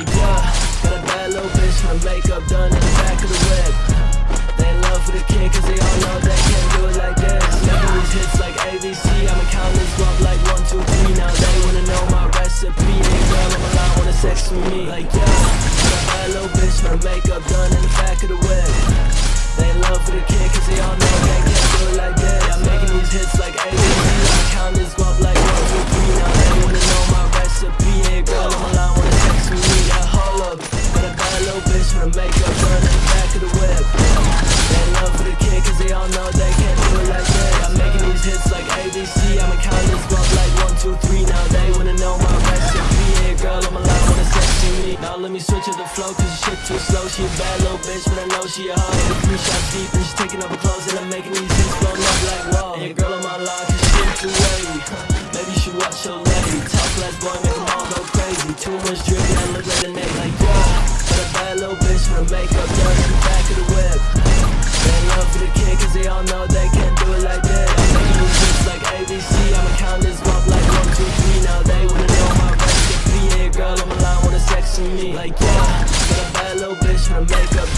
like, yeah, got a bad little bitch, my makeup done in the back of the whip. They in love for the kid, cause they all know they can't do it like this. Never these hits like ABC, I'ma count this guap like one, two, three. Now they wanna know my recipe, they girl on my line wanna sex with me. Like, yeah, got a bad little bitch, my makeup done in the back of the whip. Cause they can't do it like this. I'm making these hits like ABC, I'ma count this guap like one, two, three. Now they wanna know my recipe. Hey girl, I'm a lie, wanna me. Now let me switch up the flow cause shit too slow. She a bad little bitch, but I know she a hoe. With three shots deep and she's taking off her clothes and I'm making these hits blown up like whoa. Hey girl, I'm on line cause shit too wavy. Maybe should watch your lady. Talk less boy, make them all go crazy. Too much drip I look like a nigga like yeah. Got a bad little bitch with her makeup done to me. Like, yeah, got a bad little bitch, her makeup